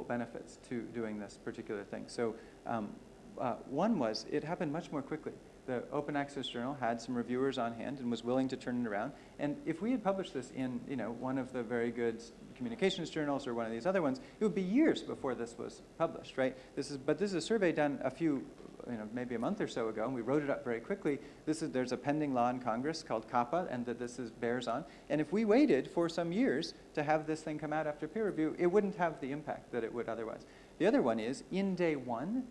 benefits to doing this particular thing. So um, uh, one was it happened much more quickly. The Open Access Journal had some reviewers on hand and was willing to turn it around. And if we had published this in you know, one of the very good communications journals or one of these other ones, it would be years before this was published, right? This is, but this is a survey done a few you know, maybe a month or so ago, and we wrote it up very quickly. This is, there's a pending law in Congress called COPPA, and that this is, bears on. And if we waited for some years to have this thing come out after peer review, it wouldn't have the impact that it would otherwise. The other one is, in day one,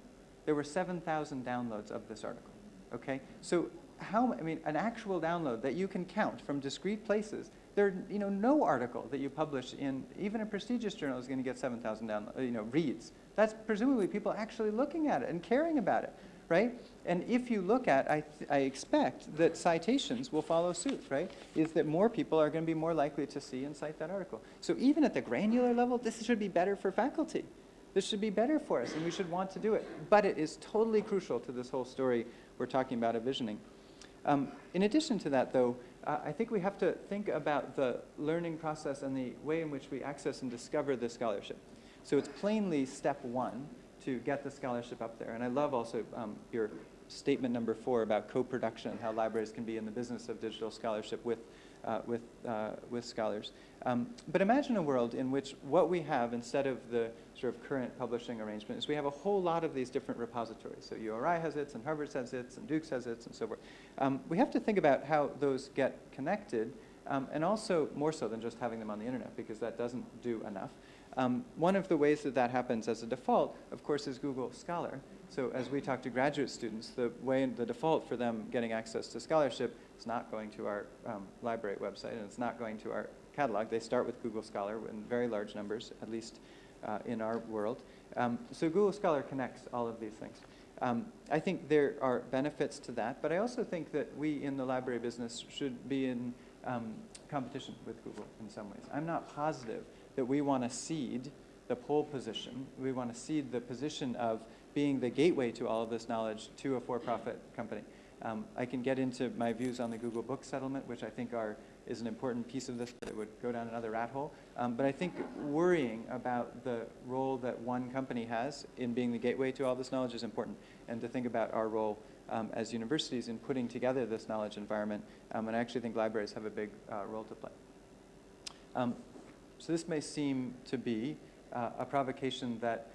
there were 7,000 downloads of this article, okay? So how, I mean, an actual download that you can count from discrete places, there, you know, no article that you publish in, even a prestigious journal is going to get 7,000 downloads, you know, reads. That's presumably people actually looking at it and caring about it, right? And if you look at, I, I expect that citations will follow suit, right? Is that more people are going to be more likely to see and cite that article. So even at the granular level, this should be better for faculty. This should be better for us, and we should want to do it. But it is totally crucial to this whole story we're talking about of visioning. Um, in addition to that, though, uh, I think we have to think about the learning process and the way in which we access and discover the scholarship. So it's plainly step one to get the scholarship up there. And I love also um, your statement number four about co-production, how libraries can be in the business of digital scholarship with, uh, with, uh, with scholars. Um, but imagine a world in which what we have instead of the sort of current publishing arrangement is we have a whole lot of these different repositories. So URI has its, and Harvard has its, and Duke has its, and so forth. Um, we have to think about how those get connected, um, and also more so than just having them on the internet, because that doesn't do enough. Um, one of the ways that that happens as a default, of course, is Google Scholar. So as we talk to graduate students, the way, the default for them getting access to scholarship is not going to our um, library website, and it's not going to our catalog. They start with Google Scholar in very large numbers, at least uh, in our world. Um, so Google Scholar connects all of these things. Um, I think there are benefits to that, but I also think that we in the library business should be in um, competition with Google in some ways. I'm not positive that we want to cede the pole position. We want to cede the position of being the gateway to all of this knowledge to a for-profit company. Um, I can get into my views on the Google Book settlement, which I think are, is an important piece of this, but it would go down another rat hole. Um, but I think worrying about the role that one company has in being the gateway to all this knowledge is important, and to think about our role um, as universities in putting together this knowledge environment. Um, and I actually think libraries have a big uh, role to play. So this may seem to be uh, a provocation that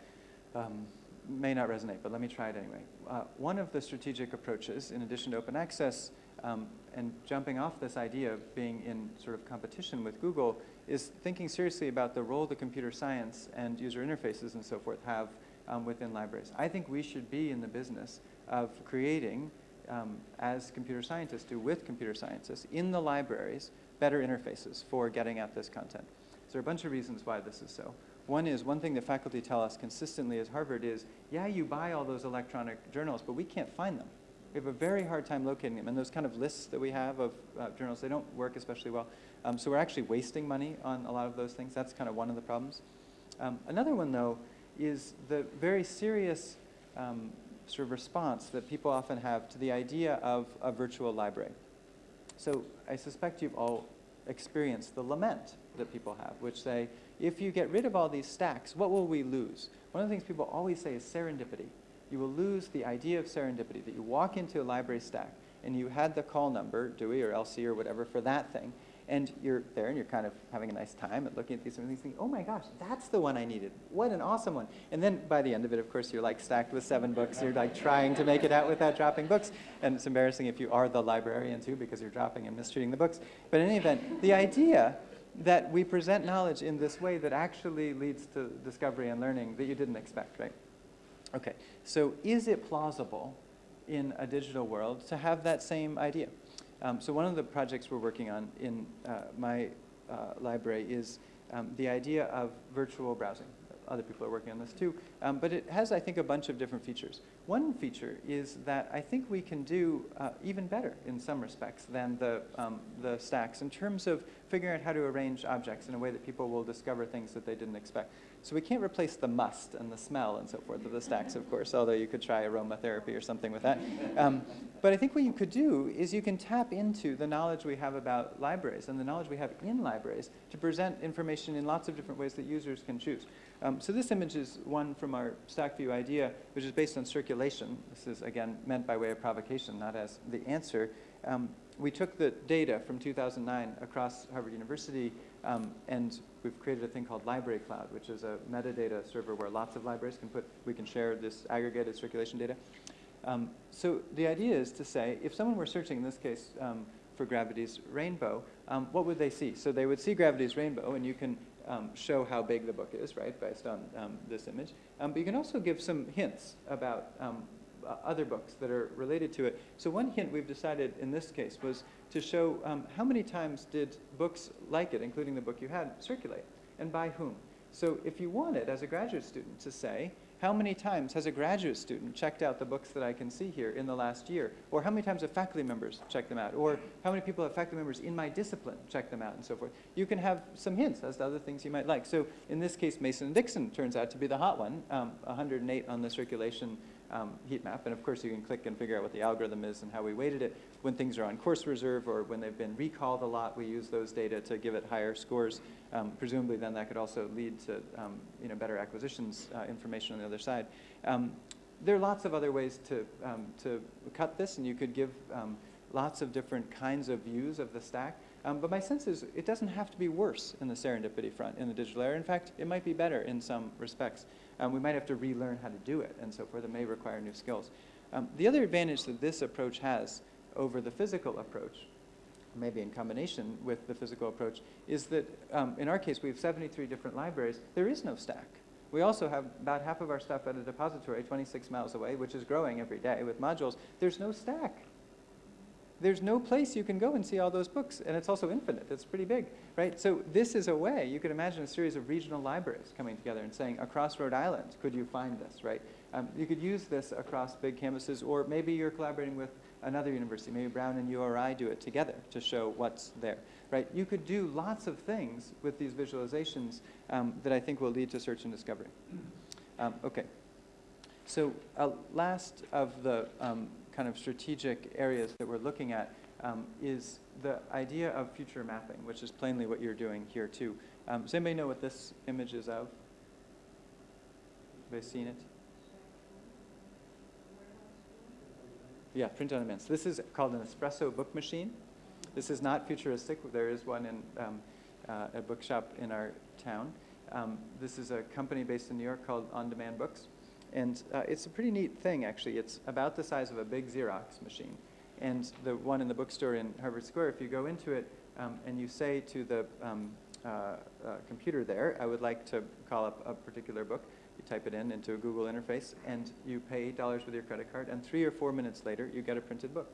um, may not resonate, but let me try it anyway. Uh, one of the strategic approaches, in addition to open access, um, and jumping off this idea of being in sort of competition with Google, is thinking seriously about the role that computer science and user interfaces and so forth have um, within libraries. I think we should be in the business of creating, um, as computer scientists do with computer scientists, in the libraries, better interfaces for getting at this content. There are a bunch of reasons why this is so. One is, one thing that faculty tell us consistently at Harvard is, yeah, you buy all those electronic journals, but we can't find them. We have a very hard time locating them. And those kind of lists that we have of uh, journals, they don't work especially well. Um, so we're actually wasting money on a lot of those things. That's kind of one of the problems. Um, another one, though, is the very serious um, sort of response that people often have to the idea of a virtual library. So I suspect you've all experienced the lament that people have, which say, if you get rid of all these stacks, what will we lose? One of the things people always say is serendipity. You will lose the idea of serendipity, that you walk into a library stack and you had the call number, Dewey or LC or whatever, for that thing, and you're there and you're kind of having a nice time and looking at these things thinking, oh my gosh, that's the one I needed. What an awesome one. And then by the end of it, of course, you're like stacked with seven books. You're like trying to make it out without dropping books. And it's embarrassing if you are the librarian too because you're dropping and mistreating the books. But in any event, the idea that we present knowledge in this way that actually leads to discovery and learning that you didn't expect, right? Okay, so is it plausible in a digital world to have that same idea? Um, so one of the projects we're working on in uh, my uh, library is um, the idea of virtual browsing. Other people are working on this too. Um, but it has, I think, a bunch of different features. One feature is that I think we can do uh, even better in some respects than the, um, the stacks in terms of figuring out how to arrange objects in a way that people will discover things that they didn't expect. So we can't replace the must and the smell and so forth of the stacks, of course, although you could try aromatherapy or something with that. Um, but I think what you could do is you can tap into the knowledge we have about libraries and the knowledge we have in libraries to present information in lots of different ways that users can choose. Um, so this image is one from our stack view idea, which is based on circulation. This is, again, meant by way of provocation, not as the answer. Um, we took the data from 2009 across Harvard University, um, and we've created a thing called Library Cloud, which is a metadata server where lots of libraries can put, we can share this aggregated circulation data. Um, so the idea is to say, if someone were searching, in this case, um, for gravity's rainbow, um, what would they see? So they would see gravity's rainbow, and you can um, show how big the book is, right, based on um, this image. But you can also give some hints about uh, other books that are related to it. So one hint we've decided in this case was to show um, how many times did books like it, including the book you had, circulate, and by whom. So if you wanted, as a graduate student, to say, how many times has a graduate student checked out the books that I can see here in the last year? Or how many times have faculty members checked them out? Or how many people have faculty members in my discipline checked them out and so forth? You can have some hints as to other things you might like. So in this case, Mason and Dixon turns out to be the hot one, um, 108 on the circulation um, heat map. And of course, you can click and figure out what the algorithm is and how we weighted it. When things are on course reserve or when they've been recalled a lot, we use those data to give it higher scores. Um, presumably, then that could also lead to um, you know, better acquisitions uh, information on the other side. Um, there are lots of other ways to, um, to cut this, and you could give lots of different kinds of views of the stack. Um, but my sense is it doesn't have to be worse in the serendipity front in the digital era. In fact, it might be better in some respects. Um, we might have to relearn how to do it and so forth. It may require new skills. Um, the other advantage that this approach has over the physical approach, maybe in combination with the physical approach, is that um, in our case we have 73 different libraries. There is no stack. We also have about half of our stuff at a depository 26 miles away, which is growing every day with modules. There's no stack there's no place you can go and see all those books, and it's also infinite. It's pretty big, right? So this is a way, you could imagine a series of regional libraries coming together and saying, across Rhode Island, could you find this, right? Um, you could use this across big campuses, or maybe you're collaborating with another university. Maybe Brown and URI do it together to show what's there, right? You could do lots of things with these visualizations um, that I think will lead to search and discovery. Um, okay. So uh, last of the um, kind of strategic areas that we're looking at um, is the idea of future mapping, which is plainly what you're doing here too. Um, does anybody know what this image is of? Have they seen it? Yeah, print on demand. So this is called an espresso book machine. This is not futuristic. There is one in um, uh, a bookshop in our town. Um, this is a company based in New York called On Demand Books. And uh, it's a pretty neat thing, actually. It's about the size of a big Xerox machine. And the one in the bookstore in Harvard Square, if you go into it um, and you say to the um, uh, uh, computer there, I would like to call up a particular book, you type it in into a Google interface, and you pay $8 with your credit card, and three or four minutes later, you get a printed book.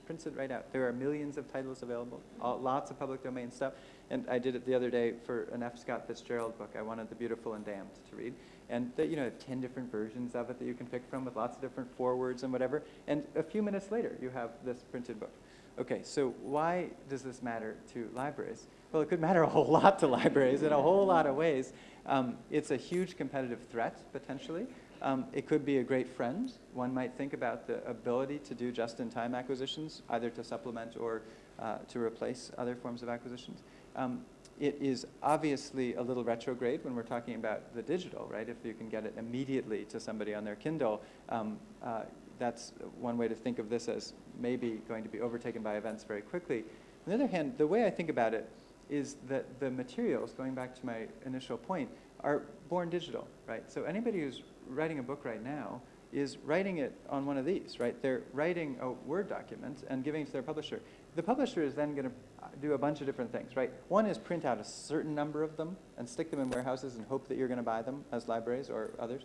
Just prints it right out. There are millions of titles available, all, lots of public domain stuff. And I did it the other day for an F. Scott Fitzgerald book. I wanted The Beautiful and Damned to read. And you know, 10 different versions of it that you can pick from with lots of different forewords and whatever. And a few minutes later, you have this printed book. Okay, so why does this matter to libraries? Well, it could matter a whole lot to libraries in a whole lot of ways. Um, it's a huge competitive threat, potentially. Um, it could be a great friend. One might think about the ability to do just-in-time acquisitions, either to supplement or uh, to replace other forms of acquisitions. Um, it is obviously a little retrograde when we're talking about the digital, right? If you can get it immediately to somebody on their Kindle, um, uh, that's one way to think of this as maybe going to be overtaken by events very quickly. On the other hand, the way I think about it is that the materials, going back to my initial point, are born digital, right? So anybody who's writing a book right now is writing it on one of these, right? They're writing a Word document and giving it to their publisher. The publisher is then going to do a bunch of different things, right? One is print out a certain number of them and stick them in warehouses and hope that you're going to buy them as libraries or others.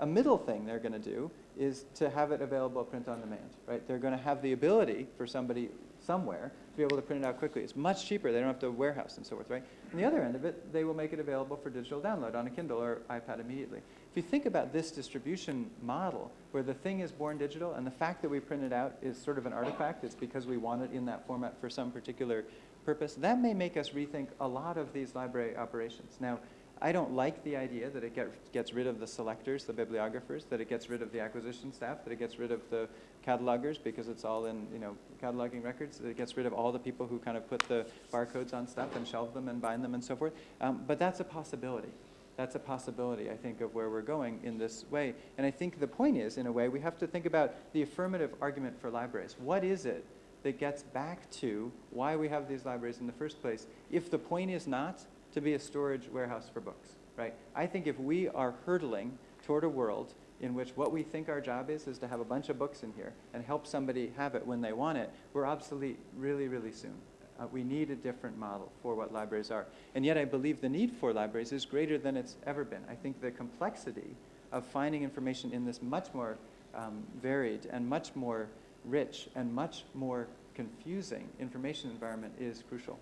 A middle thing they're going to do is to have it available print on demand, right? They're going to have the ability for somebody somewhere to be able to print it out quickly. It's much cheaper. They don't have to warehouse and so forth, right? On the other end of it, they will make it available for digital download on a Kindle or iPad immediately. If you think about this distribution model, where the thing is born digital and the fact that we print it out is sort of an artifact, it's because we want it in that format for some particular purpose, that may make us rethink a lot of these library operations. Now, I don't like the idea that it get, gets rid of the selectors, the bibliographers, that it gets rid of the acquisition staff, that it gets rid of the catalogers because it's all in, you know, cataloging records, that it gets rid of all the people who kind of put the barcodes on stuff and shelve them and bind them and so forth. Um, but that's a possibility. That's a possibility, I think, of where we're going in this way. And I think the point is, in a way, we have to think about the affirmative argument for libraries. What is it that gets back to why we have these libraries in the first place if the point is not to be a storage warehouse for books, right? I think if we are hurtling toward a world in which what we think our job is is to have a bunch of books in here and help somebody have it when they want it, we're obsolete really, really soon. Uh, we need a different model for what libraries are. And yet I believe the need for libraries is greater than it's ever been. I think the complexity of finding information in this much more um, varied and much more rich and much more confusing information environment is crucial.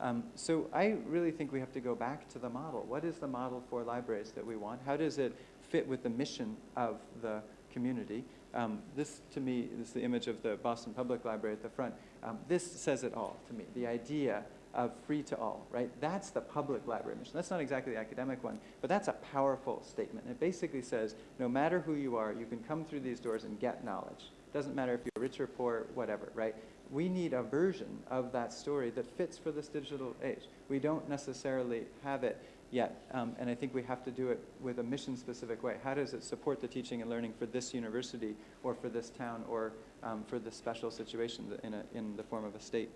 Um, so I really think we have to go back to the model. What is the model for libraries that we want? How does it fit with the mission of the community? Um, this, to me, is the image of the Boston Public Library at the front. Um, this says it all to me, the idea of free to all, right? That's the public library mission. That's not exactly the academic one, but that's a powerful statement. It basically says, no matter who you are, you can come through these doors and get knowledge. Doesn't matter if you're rich or poor, whatever, right? we need a version of that story that fits for this digital age. We don't necessarily have it yet, um, and I think we have to do it with a mission-specific way. How does it support the teaching and learning for this university or for this town or um, for this special situation in, a, in the form of a state?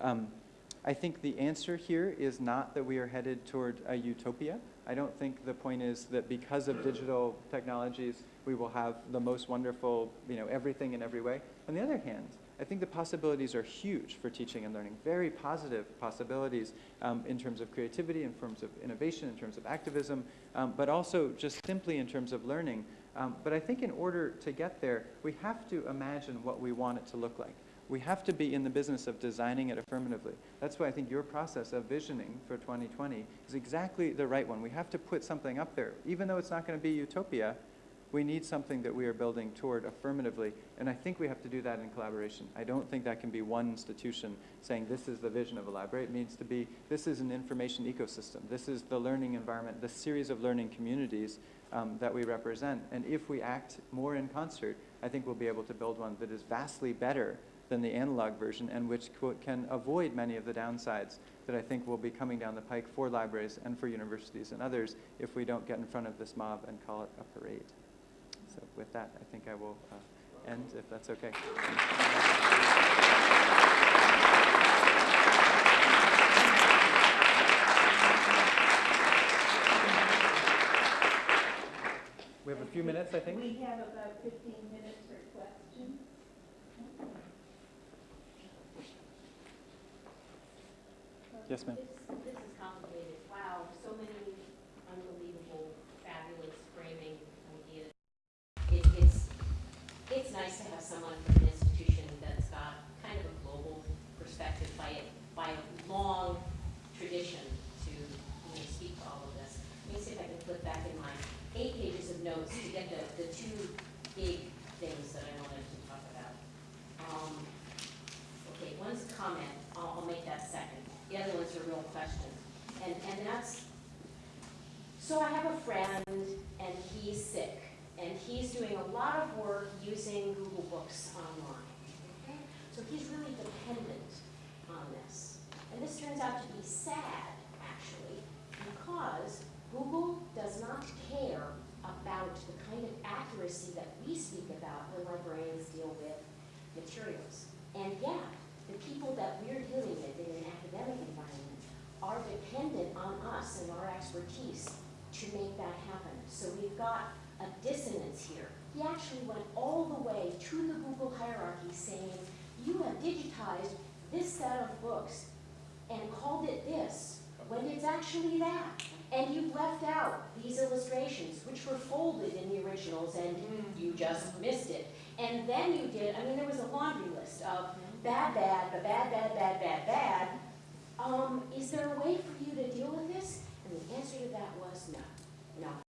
Um, I think the answer here is not that we are headed toward a utopia. I don't think the point is that because of digital technologies, we will have the most wonderful, you know, everything in every way. On the other hand, I think the possibilities are huge for teaching and learning, very positive possibilities um, in terms of creativity, in terms of innovation, in terms of activism, um, but also just simply in terms of learning. Um, but I think in order to get there, we have to imagine what we want it to look like. We have to be in the business of designing it affirmatively. That's why I think your process of visioning for 2020 is exactly the right one. We have to put something up there. Even though it's not going to be utopia, we need something that we are building toward affirmatively, and I think we have to do that in collaboration. I don't think that can be one institution saying this is the vision of a library. It needs to be this is an information ecosystem. This is the learning environment, the series of learning communities um, that we represent. And if we act more in concert, I think we'll be able to build one that is vastly better than the analog version and which can avoid many of the downsides that I think will be coming down the pike for libraries and for universities and others if we don't get in front of this mob and call it a parade. So with that, I think I will uh, end, if that's okay. We have a few minutes, I think. We have about 15 minutes for questions. Yes, ma'am. This, this is complicated. Wow, so many unbelievable, fabulous framing ideas. It, it's, it's nice to have someone from an institution that's got kind of a global perspective by it, by a long tradition to, you know, speak to all of this. Let me see if I can flip back in my eight pages of notes to get the, the two big things that I wanted to talk about. Um, Okay, one's a comment, I'll, I'll make that second. The other one's a real question. And, and that's, so I have a friend and he's sick and he's doing a lot of work using Google Books online. Okay? So he's really dependent on this. And this turns out to be sad, actually, because Google does not care about the kind of accuracy that we speak about when librarians deal with materials. And yet, the people that we're dealing with in an academic environment are dependent on us and our expertise to make that happen. So we've got a dissonance here. He actually went all the way to the Google hierarchy saying, you have digitized this set of books and called it this, when it's actually that. And you've left out these illustrations, which were folded in the originals, and you just missed it. And then you did, I mean, there was a laundry list of bad, bad, but bad, bad, bad, bad, bad. Um, is there a way for you to deal with this? And the answer to that was no, no.